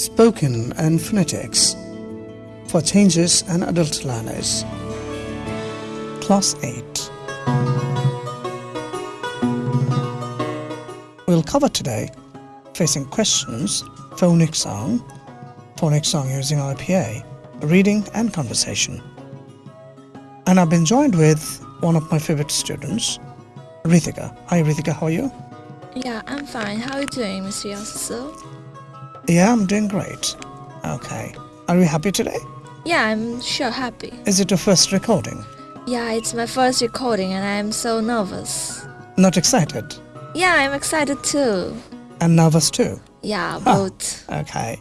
Spoken and Phonetics for Changes and Adult Learners. Class 8. We'll cover today facing questions, phonics song, phonics song using IPA, reading and conversation. And I've been joined with one of my favorite students, Rithika. Hi Rithika, how are you? Yeah, I'm fine. How are you doing, Mr. Yasusu? Yeah, I'm doing great. Okay. Are you happy today? Yeah, I'm sure happy. Is it your first recording? Yeah, it's my first recording and I'm so nervous. Not excited? Yeah, I'm excited too. And nervous too? Yeah, both. Okay.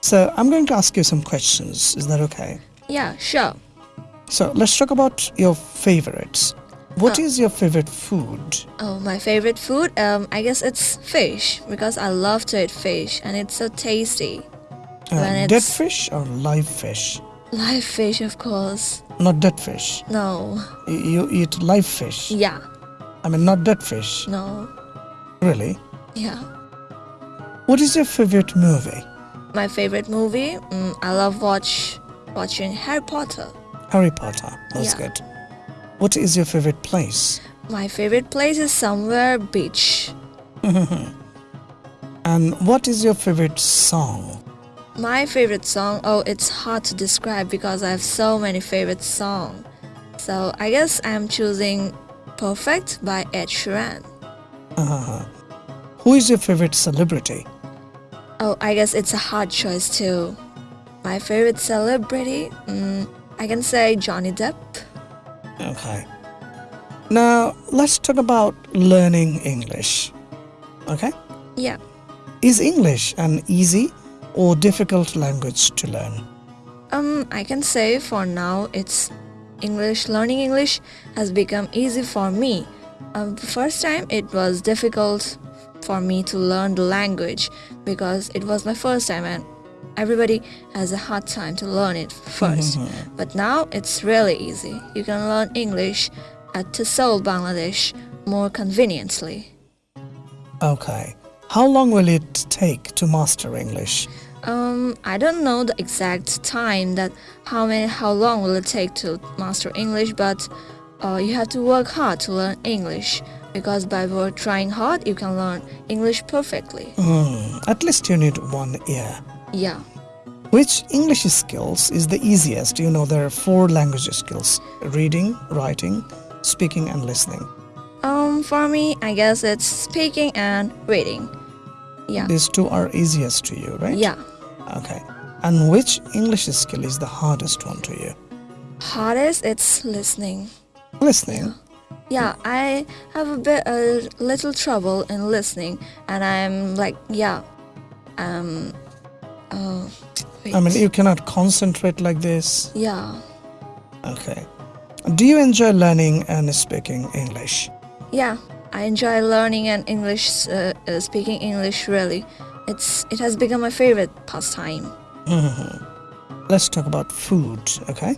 So I'm going to ask you some questions. Is that okay? Yeah, sure. So let's talk about your favorites. What Oh. is your favorite food? Oh, my favorite food? Um, I guess it's fish because I love to eat fish and it's so tasty. Uh, dead fish or live fish? Live fish, of course. Not dead fish. No. You eat live fish. Yeah. I mean, not dead fish. No. Really? Yeah. What is your favorite movie? My favorite movie? Mm, I love watch watching Harry Potter. Harry Potter. That's Yeah. good. What is your favorite place? My favorite place is somewhere beach. And what is your favorite song? My favorite song, oh, it's hard to describe because I have so many favorite songs. So I guess I'm choosing Perfect by Ed Sheeran. Uh-huh. Who is your favorite celebrity? Oh, I guess it's a hard choice too. My favorite celebrity, mm, I can say Johnny Depp. Okay. Now, let's talk about learning English. Okay? Yeah. Is English an easy or difficult language to learn? Um, I can say for now it's English. Learning English has become easy for me. Um, the first time it was difficult for me to learn the language because it was my first time and everybody has a hard time to learn it 1st But now it's really easy. You can learn English at Seoul, Bangladesh more conveniently. Okay. How long will it take to master English? Um, I don't know the exact time that how many how long will it take to master English, but uh, you have to work hard to learn English because by work trying hard you can learn English perfectly. Hmm, at least you need one year. Yeah. Which English skills is the easiest? You know, there are four language skills reading, writing, speaking, and listening. Um, for me, I guess it's speaking and reading. Yeah. These two are easiest to you, right? Yeah. Okay. And which English skill is the hardest one to you? Hardest it's listening. Listening. Yeah, I have a bit a little trouble in listening, and I'm like, yeah, um, uh, wait. I mean, you cannot concentrate like this. yeah. Okay. Do you enjoy learning and speaking English? Yeah, I enjoy learning and English, uh, uh, speaking English. Really, it's it has become my favorite pastime. Let's talk about food, okay?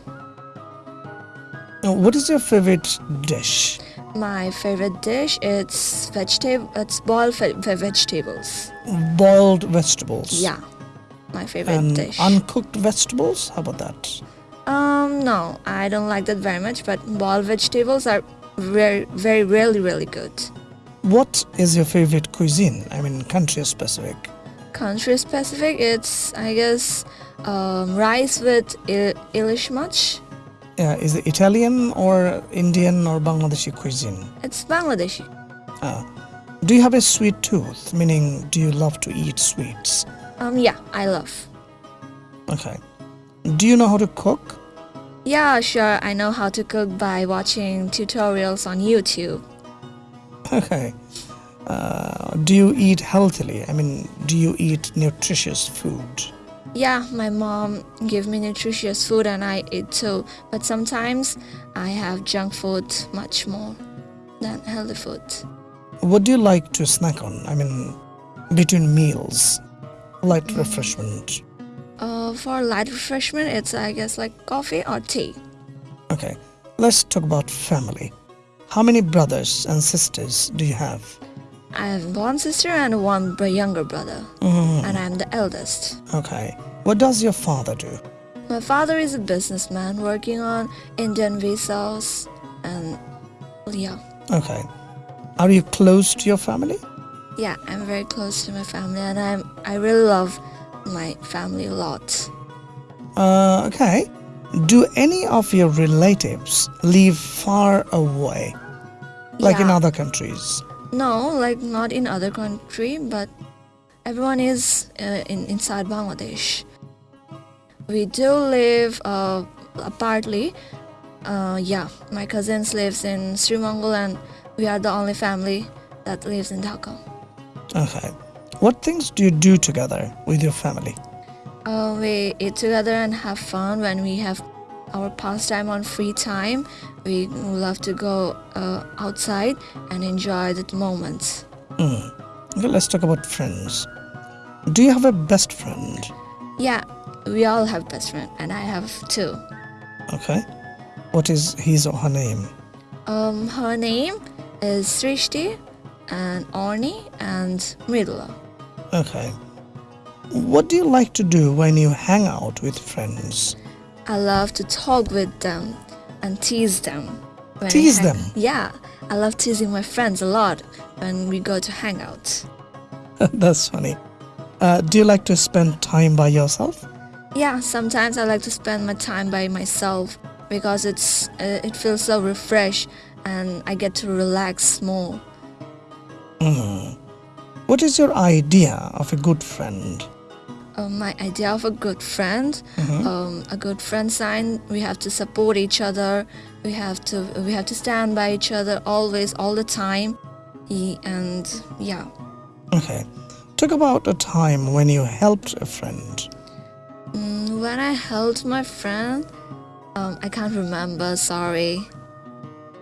Now, what is your favorite dish? My favorite dish it's vegetable. It's boiled ve- ve- vegetables. Boiled vegetables. Yeah, my favorite And dish. uncooked vegetables? How about that? um, no, I don't like that very much. But boiled vegetables are very, very, really, really good. What is your favorite cuisine? I mean, country specific. Country specific, it's I guess um, rice with il- ilish much. Yeah, is it Italian or Indian or Bangladeshi cuisine? It's Bangladeshi. Ah. Do you have a sweet tooth? Meaning, do you love to eat sweets? Um, yeah, I love. Okay. Do you know how to cook? Yeah, sure. I know how to cook by watching tutorials on YouTube. Okay. Uh, do you eat healthily? I mean, do you eat nutritious food? Yeah, my mom give me nutritious food and I eat too. But sometimes I have junk food much more than healthy food. What do you like to snack on? I mean, between meals, light refreshment. Uh, for light refreshment, it's I guess like coffee or tea. Okay, let's talk about family. How many brothers and sisters do you have? I have one sister and one younger brother. Mhm. and I'm the eldest. Okay. What does your father do? My father is a businessman working on Indian visas and yeah. Okay. Are you close to your family? Yeah, I'm very close to my family and I'm I really love my family a lot. Uh, okay. Do any of your relatives live far away, like in other countries? No, like not in other country, but everyone is uh, in inside Bangladesh. We do live uh, partly. Uh, yeah, my cousins lives in Sri Mangal and we are the only family that lives in Dhaka. Okay. What things do you do together with your family? Uh, we eat together and have fun when we have our pastime on free time. We love to go uh, outside and enjoy the moments. Hmm. Okay, let's talk about friends. Do you have a best friend? Yeah, we all have best friend, and I have two. Okay. What is his or her name? Um, her name is Srishti, and Orni, and Mridula. Okay. What do you like to do when you hang out with friends? I love to talk with them and tease them. Tease them? Yeah, I love teasing my friends a lot when we go to hang out. That's funny. Uh, do you like to spend time by yourself? Yeah, sometimes I like to spend my time by myself because it's uh, it feels so refreshed and I get to relax more. Hmm. What is your idea of a good friend? Uh, my idea of a good friend, Mhm. um, a good friend sign, we have to support each other. We have to we have to stand by each other always, all the time. And yeah, Okay. Talk about a time when you helped a friend. mm, when I helped my friend, um, I can't remember. Sorry.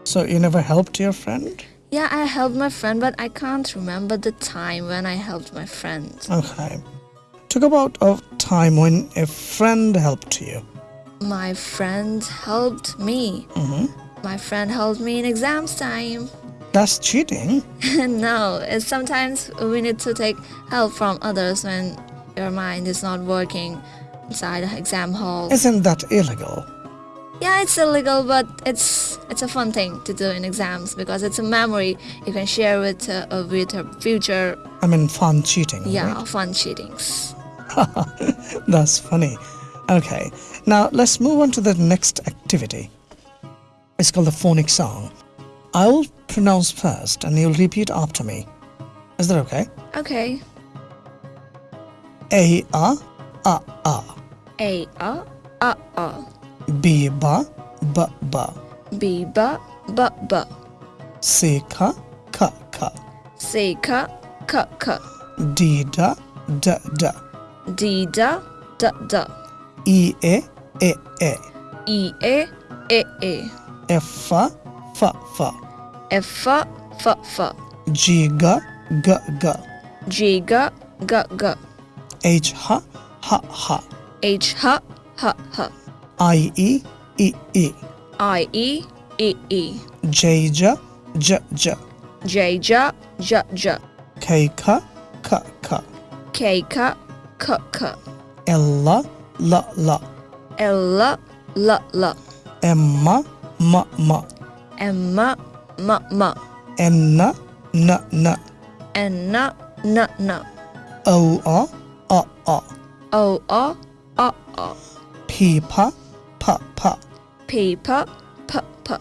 So you never helped your friend? Yeah, I helped my friend, but I can't remember the time when I helped my friend. Okay. Talk about a time when a friend helped you. My friend helped me. hmm My friend helped me in exams time. That's cheating. no, it's sometimes we need to take help from others when your mind is not working inside the exam hall. Isn't that illegal? Yeah, it's illegal, but it's it's a fun thing to do in exams because it's a memory you can share with uh, with your future. I mean, fun cheating. Yeah, right? fun cheatings. That's funny. Okay, now let's move on to the next activity. It's called the phonic song. I'll pronounce first and you'll repeat after me. Is that okay? Okay. A, A, A, A. A, A, A a a a A a a a B ba ba ba. B ba ba C ka ka ka. C ka ka ka. D da da da. D da da da. E e e. E E a e a F fa fa fa. F fa fa fa. Ga ga ga. Ga ga ga. H ha ha ha. H ha ha ha I e e e. I e e e. J ja ja ja J ja ja ja K ka ka K. Ka ka ka la la la L. La la la M ma ma ma M ma ma ma N na na na N na na na O a a a O a a a P. pa pa P pa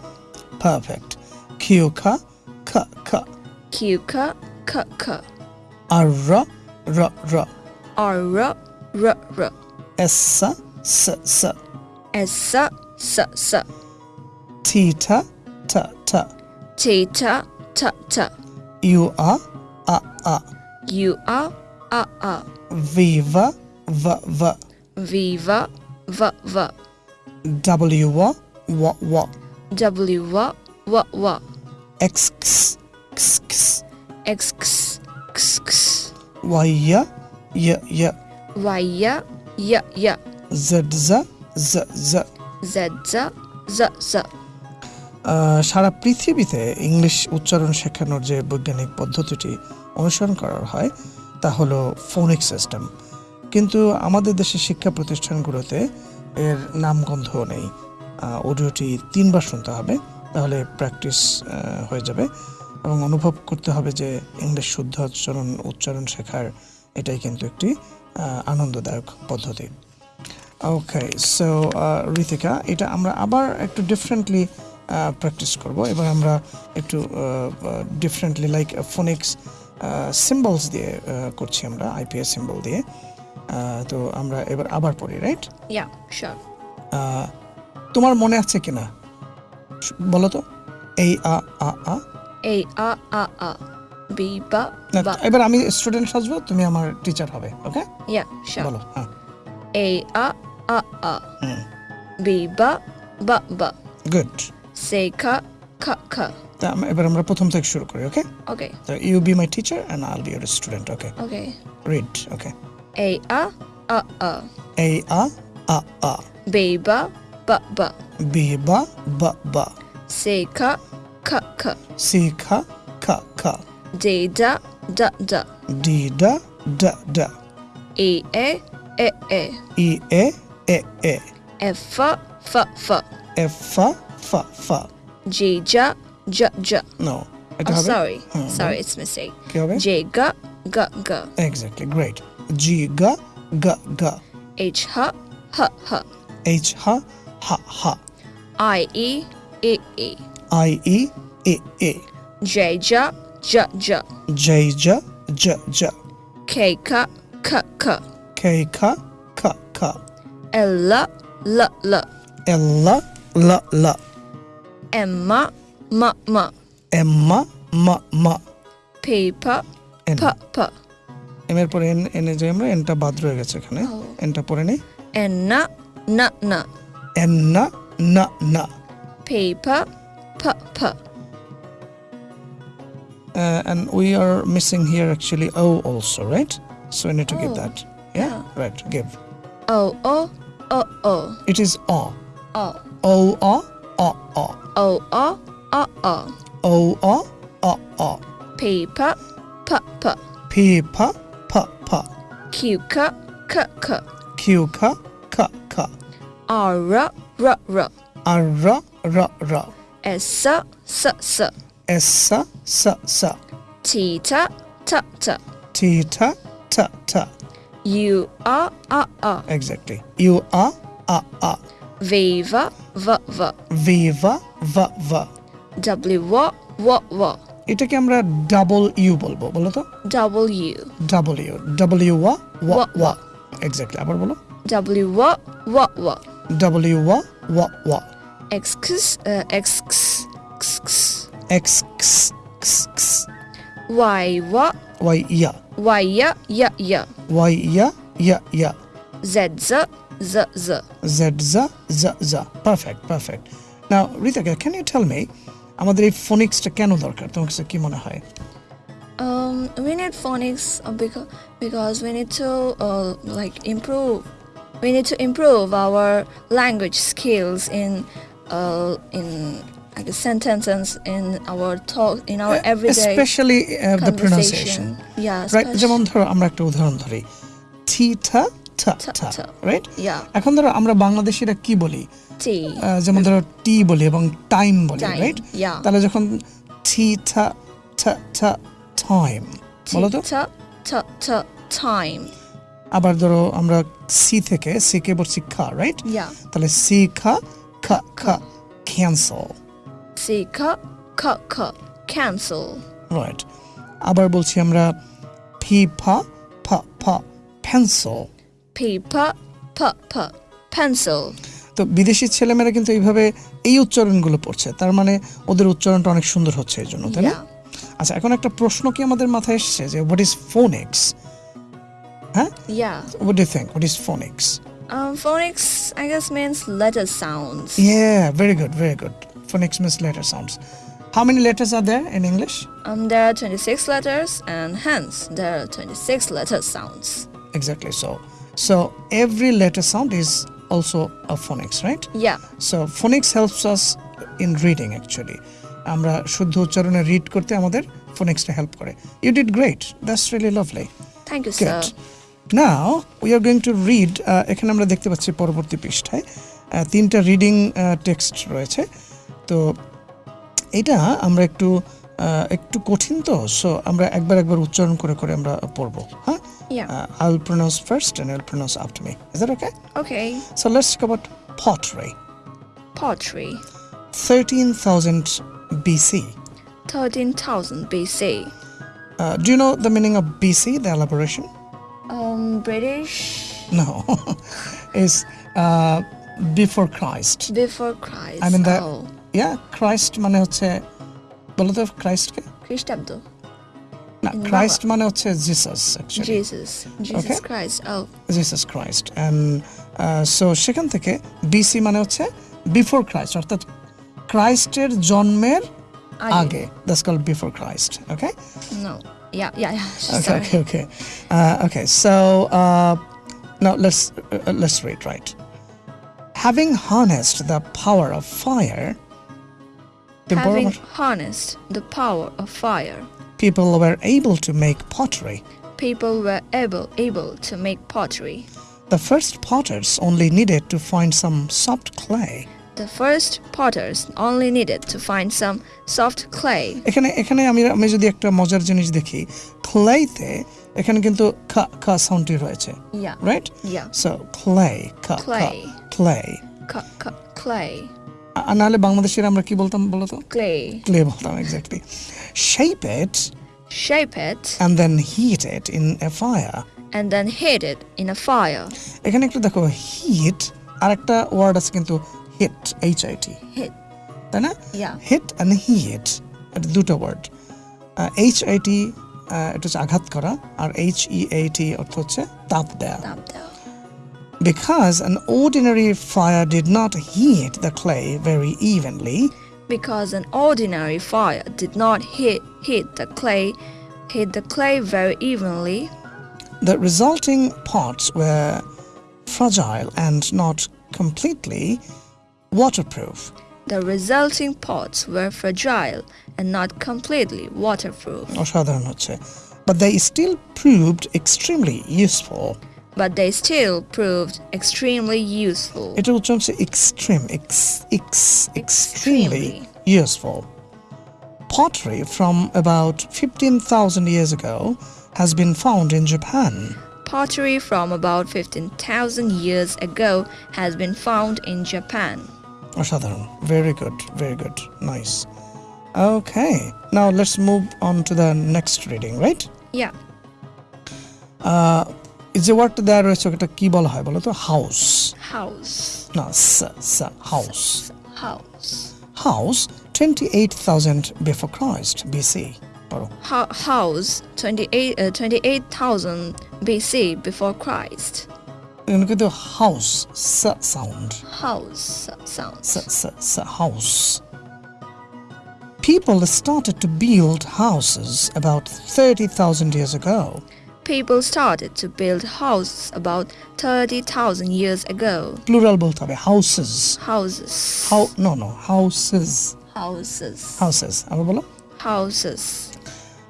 Perfect. Ka ka ka Q ka ka ka R ra ra ra R ra ra ra S sa sa sa S. Sa sa sa T. Ta ta ta T. Ta ta ta U a a. A U a a. A V va va va V. va va va W wa wa wa W wa wa wa X x x x X x x x Y ya ya ya Y ya ya ya Z za z z Z za za za সারা পৃথিবীতে English উচ্চারণ শেখানোর যে বৈজ্ঞানিক পদ্ধতিটি অনুসরণ করা হয় তা হলো ফোনিক সিস্টেম কিন্তু আমাদের দেশের শিক্ষা প্রতিষ্ঠানগুলোতে এর নামগন্ধ নেই। অডিওটি তিনবার শুনতে হবে, তাহলে প্র্যাকটিস হয়ে যাবে। এবং অনুভব করতে হবে যে ইংলিশ শুদ্ধ উচ্চারণ উচ্চারণ শেখার এটাই কিন্তু একটি আনন্দদায়ক পদ্ধতি। ওকে সো ঋতিকা, এটা আমরা আবার একটু ডিফারেন্টলি প্র্যাকটিস করব। এবার আমরা একটু ডিফারেন্টলি লাইক ফোনিক্স সিম্বলস দিয়ে করছি আমরা আইপিএস সিম্বল দিয়ে। তো আমরা এবার আবার পড়ি রাইট ইয়া শিওর তোমার মনে আছে কিনা? বলো তো। এই আ আ আ। এই আ আ আ। বি বা বা। এবার আমি স্টুডেন্ট সাজবো তুমি আমার টিচার হবে ওকে ইয়া শর বলো হ্যাঁ। এই আ আ আ। বি বা বা বা। গুড সে খা খা খা। তা এবার আমরা প্রথম থেকে শুরু করি ওকে ওকে তো you be my teacher and I will be your student okay okay read okay A a a a. A a a a. B No, I'm Oh, sorry. Hmm. Sorry, it's mistake. J ga ga. Exactly. Great. G g g g. H h h h. H h h h. I e e e. I e e e. J j j j. J j j j. K k k k. K k k k. L l l l. L l l. M m m m. M m m m. P p p p. M এর পরে N এনে যে আমরা এনটা বাদ রয়ে গেছে এখানে Oh. এনটা পরে নেই N na na na. N না না না P pa pa pa. uh, and we are missing here actually O also, right? So we need to give Oh, that. Yeah? yeah. Right, give. O o o o. It is O. O O, O, O, O. o o o o. O, O, O, O. P pa pa pa. P, pa, pa, pa. Q ka ka ka. Q, ka, ka, ka. R ra ra ra. R, ra, ra, ra. S sa sa sa. S, sa, sa, sa. Ta ta ta. T, ta, ta, ta. U a a a. Exactly. U, A, A, A. V va va va. V, va, va, va. W wa wa. এটাকে আমরা double you বলবো বলো তো W double U double U ওয়া ওয়া ওয়া, ওয়া exactly আবার বলো W wa wa wa. Double U ওয়া ওয়া ওয়া X x uh, X x x x. X Y wa Y ইয়া Y ya ya ya. Y ইয়া ইয়া ইয়া Z z z z. Z জা জা জা perfect perfect now রিতাকা can you tell me আমাদের এই ফোনিক্সটা কেন দরকার তোমার কাছে কি মনে হয় Um, we need phonics uh, because because we need to uh, like improve. We need to improve our language skills in uh, in like sentences in our talk in our everyday specially the pronunciation conversation. Yeah, right especially- যেমন ধরো আমরা একটা উদাহরণ ধরি থি থা থা। Right এখন ধরো আমরা বাংলাদেশিরা কি বলি? যেমন ধরো টি বলি এবং টাইম বলি রাইট. তাহলে যখন থি থা থা থা টাইম বলো তো? ta time. আবার ধরো আমরা সি থেকে সি কে বলছি খা রাইট. তাহলে সি খা খা খা cancel C ka ka ka cancel. Right আবার বলছি আমরা ফি ফা ফা ফা পেন্সিল P pa pencil. তো বিদেশি ছেলেমেয়েরা কিন্তু এইভাবে এই উচ্চারণগুলো পড়ছে তার মানে ওদের উচ্চারণটা অনেক সুন্দর হচ্ছে এই জন্য তাই না আচ্ছা এখন একটা প্রশ্ন কি আমাদের মাথায় এসেছে যে হোয়াট ইজ ফোনিক্স হ্যাঁ Yeah. What you think what is phonics Um, phonics, I guess, means letter sounds. Yeah, very good, very good. Phonics means letter sounds. How many letters are there in English? Um, there are 26 letters, and hence there are 26 letter sounds. Exactly so. So every letter sound is also a phonics, right? Yeah. So phonics helps us in reading actually. আমরা শুদ্ধ উচ্চারণে read করতে আমাদের ফোনিক্সটা help করে you did great that's really lovely Thank you, sir. Good. Now we are going to read uh, এখানে আমরা দেখতে পাচ্ছি পরবর্তী পৃষ্ঠায় তিনটা রিডিং টেক্সট রয়েছে তো এটা আমরা একটু একটু কঠিন তো সো আমরা একবার একবার উচ্চারণ করে করে আমরা পড়ব হ্যাঁ Yeah. uh, I'll pronounce first and you'll pronounce after me. Is that okay? Okay. So let's talk about pottery. Pottery. 13,000 BC. 13,000 BC. Uh, do you know the meaning of BC, the elaboration? Um, British. No. is uh, before Christ. Before Christ. I mean the- Oh. Yeah, Christ মানে হচ্ছে বলো তো খ্রাইস্টকে খ্রিস্টাব্দ না In Christ মানে হচ্ছে Jesus actually Jesus. Jesus Okay. Christ. Oh. Jesus Christ and so সেখান থেকে বিসি মানে হচ্ছে বিফোর ক্রাইস্ট অর্থাৎ ক্রাইস্টের জন্মের আগে that's called before Christ okay No. Yeah, yeah, yeah. Okay, Sorry. okay, okay. Uh, okay, so uh, now let's uh, let's read right. Having harnessed the power of fire, the Having Burma- harnessed the power of fire, people were able to make pottery. people were able able to make pottery. The first potters only needed to find some soft clay. The first potters only needed to find some soft clay. এখানে এখানে আমি আমি যদি একটা মজার জিনিস দেখি ক্লেতে এখানে কিন্তু খা খা সাউন্ডটি রয়েছে Yeah. Right Yeah. So clay খা Clay. Clay C- c- clay. আর নাহলে বাংলাদেশের আমরা কি বলতাম বলতো Clay. ক্লে বলতাম exactly shape it Shape it and then heat it in a fire and then heat it in a fire. এখানে একটু দেখো হিট আর একটা ওয়ার্ড আছে কিন্তু hit H I T Hit. তাই না Yeah. হিট অ্যান্ড হিট এটা দুটো ওয়ার্ড এইচ আই টি এটা হচ্ছে আঘাত করা আর এইচ ই এ টি অর্থ হচ্ছে তাপ দেয়া Tap down. Because an ordinary fire did not heat the clay very evenly. Because an ordinary fire did not heat, heat the clay, heat the clay very evenly. The resulting pots were fragile and not completely waterproof. The resulting pots were fragile and not completely waterproof. But they still proved extremely useful but they still proved extremely useful. It will also extreme, ex, ex, extremely, extremely useful. Pottery from about 15,000 years ago has been found in Japan. Pottery from about 15,000 years ago has been found in Japan. Very good, very good, nice. Okay, now let's move on to the next reading, right? Yeah. Uh, যে ওয়ার্ডটা দেওয়া রয়েছে ওটা কি বলা হয় বলো তো হাউস House. না house House. House twenty eight thousand before Christ BC পড়ো Ho- house 28 uh, 28,000 BC before Christ. এখানে কিন্তু house sound House sounds. house people started to build houses about 30,000 years ago people started to build houses about 30,000 years ago. Plural बोलता houses. Houses. How no no houses. Houses. Houses. Houses.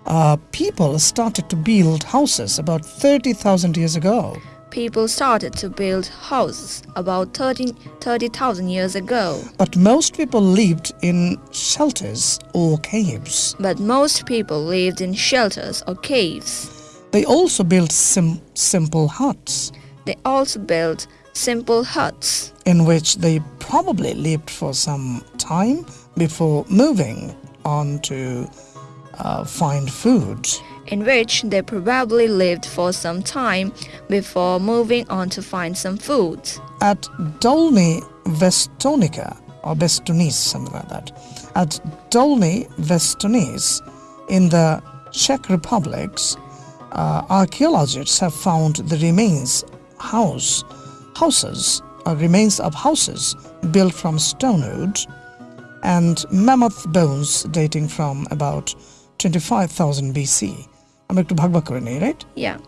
Uh, people started to build houses about 30,000 years ago. People started to build houses about 30,000 30, years ago. But most people lived in shelters or caves. But most people lived in shelters or caves. They also built sim- simple huts They also built simple huts in which they probably lived for some time before moving on to uh, find food. in which they probably lived for some time before moving on to find some food. At Dolny Vestonica, or Vestonis, something like that, at Dolny Vestonis in the Czech Republics, uh, archaeologists have found the remains house houses or remains of houses built from stone wood and mammoth bones dating from about 25,000 BC. আমরা একটু ভাগ ভাগ করে নিই right Yeah.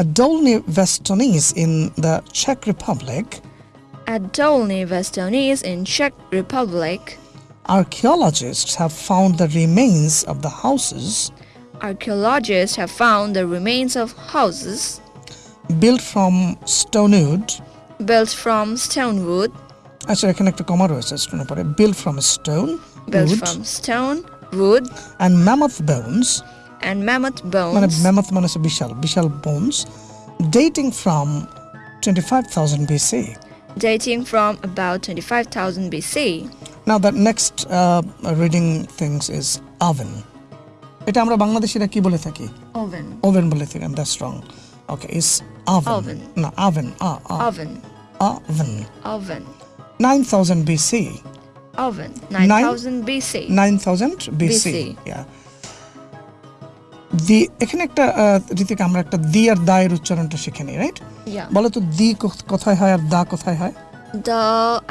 At Dolny Vestonis in the Czech Republic, At Dolny Vestonis in Czech Republic, archaeologists have found the remains of the houses Archaeologists have found the remains of houses built from stone wood built from stone wood, আচ্ছা এখানে একটা কমা রয়েছে স্টোনের পরে built from stone built wood from stone, wood, and mammoth bones and mammoth মানে bones mammoth মানে হচ্ছে বিশাল বিশাল bones dating from 25,000 BC dating from about 25,000 BC. now the next uh, reading things is oven এটা আমরা বাংলাদেশিরা কি বলে থাকি? Oven oven বলে থাকি দ্যাটস স্ট্রং ওকে ইস ওভেন না ওভেন আ আ oven oven oven 9000 BC oven 9000 BC 9000 BC, yeah দি এখানে একটা ঋতিক আমরা একটা দি আর দা এর উচ্চারণটা শিখে নিই রাইট বলো তো দি কোথায় হয় আর দা কোথায় হয়? The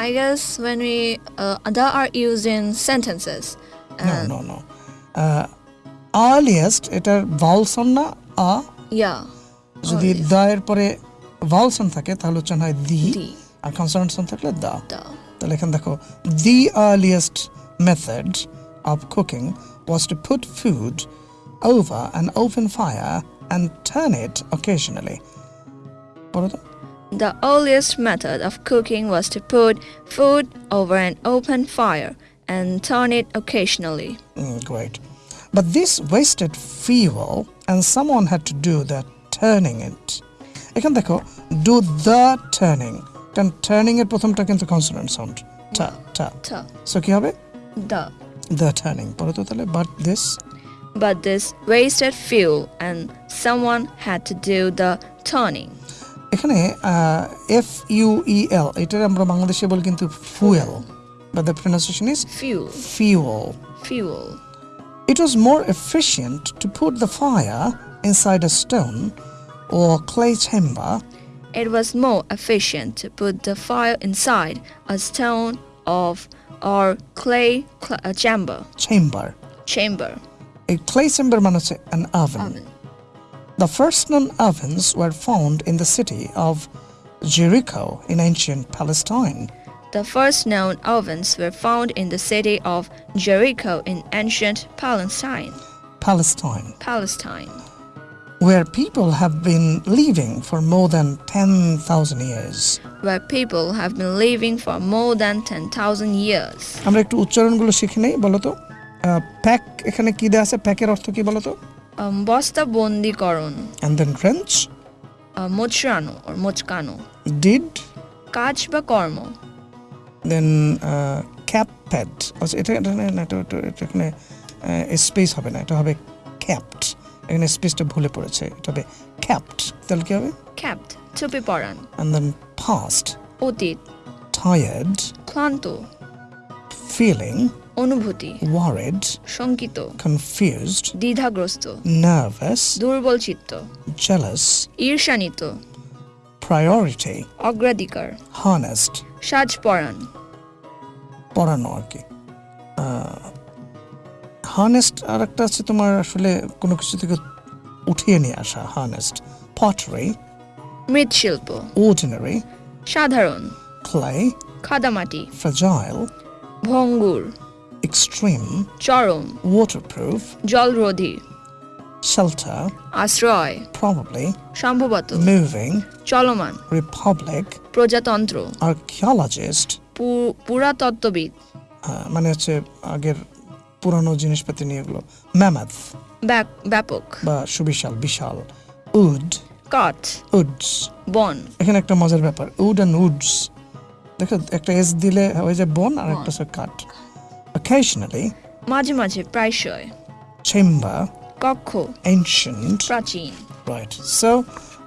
I guess when we uh, the are used in sentences. Uh, no no no. Uh, earliest এটার ভাউলসন না আ yeah. যদি Earliest. দায়ের পরে ভাউলসন থাকে তাহলে উচ্চারণ হয় দি The. আর কনসোনেন্টসন থাকলে দা The. তাহলে এখানে দেখো the earliest method of cooking was to put food over an open fire and turn it occasionally বলো তো The earliest method of cooking was to put food over an open fire and turn it occasionally. Mm, great. But this wasted fuel and someone had to do the turning it. এখানে দেখো do the turning কারণ turning এর প্রথমটা কিন্তু consonant sound টা টা. So কি হবে The. the turning পরে তো তাহলে but this But this wasted fuel and someone had to do the turning. এখানে এফ ইউ ই এল এটার আমরা বাংলাদেশে বলি কিন্তু fuel but the pronunciation is Fuel. fuel Fuel. It was more efficient to put the fire inside a stone or clay chamber. It was more efficient to put the fire inside a stone of or clay cl uh, chamber. Chamber. Chamber. A clay chamber means an oven. oven. The first known ovens were found in the city of Jericho in ancient Palestine. The first known ovens were found in the city of Jericho in ancient Palestine. Palestine, Palestine. where people have been living for more than 10,000 years. Where people have been living for more than 10,000 years. আমরা একটু উচ্চারণগুলো শিখে নেই বলো তো pack এখানে কি দেওয়া আছে প্যাকের অর্থ কি বলো তো Um, বস্তা বন্দিকরণ and then wrench uh, মোচড়ানো or মোচকানো did কাজ বা কর্ম দেন ক্যাপ প্যাড আচ্ছা এটা না এখানে স্পেস হবে না এটা হবে ক্যাপড এখানে স্পেসটা ভুলে পড়েছে এটা হবে ক্যাপড তাহলে কি হবে? Capped টুপি পরান অ্যান্ড দেন পাস্ট অতীত। টায়ার্ড ক্লান্ত। ফিলিং অনুভূতি। ওয়ারেড শঙ্কিত। কনফিউজড দ্বিধাগ্রস্ত। নার্ভাস দুর্বল চিত্ত। জেলাস ঈর্ষান্বিত। প্রায়োরিটি অগ্রাধিকার। হানেস্ট সাজ পরান। পড়ানো আর কি। হানেস্ট আর একটা আছে তোমার আসলে কোনো কিছু থেকে উঠিয়ে নিয়ে আসা হানেস্ট পটারি মৃৎশিল্প। ordinary, সাধারণ। clay, খাদামাটি। fragile, ভঙ্গুর। extreme, চরম। waterproof, জলরোধী। Shelter, আশ্রয় probably, সম্ভবত moving, চলমান republic, প্রজাতন্ত্র archaeologist, পুরাতত্ত্ববিদ মানে হচ্ছে আগের পুরানো জিনিসপাতি নিয়ে এগুলো ম্যামাথ ব্যাপক বা সুবিশাল বিশাল উড কাঠ উডস। বন। এখানে একটা মজার ব্যাপার উড অ্যান্ড উডস। দেখো একটা এস দিলে হয়ে যায় বন আর একটা কাঠ। Occasionally মাঝে মাঝে প্রায়শই। chamber Goku. Ancient. Right. So,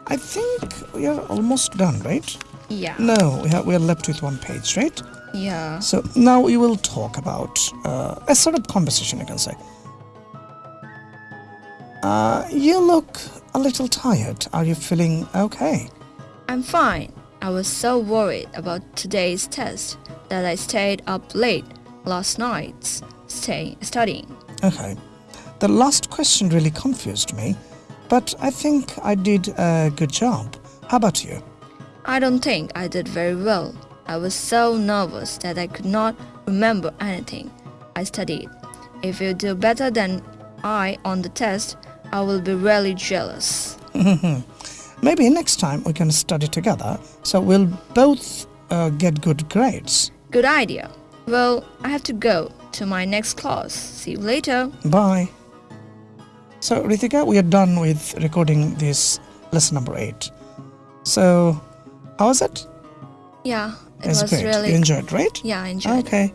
I think we are almost done, right? Yeah. No, we are, we are left with one page, right? Yeah. So, now we will talk about uh, a sort of conversation, you can say. Uh, you look a little tired. Are you feeling okay? I'm fine. I was so worried about today's test that I stayed up late last night stay, studying. Okay. The last question really confused me, but I think I did a good job. How about you? I don't think I did very well. I was so nervous that I could not remember anything I studied. If you do better than I on the test, I will be really jealous. Maybe next time we can study together so we'll both uh, get good grades. Good idea. Well, I have to go to my next class. See you later. Bye. So, Ritika, we are done with recording this lesson number 8. So, how was it? Yeah, it It's was great. really You enjoyed, right? Yeah, I enjoyed. Okay.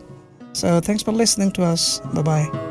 So, thanks for listening to us. Bye bye.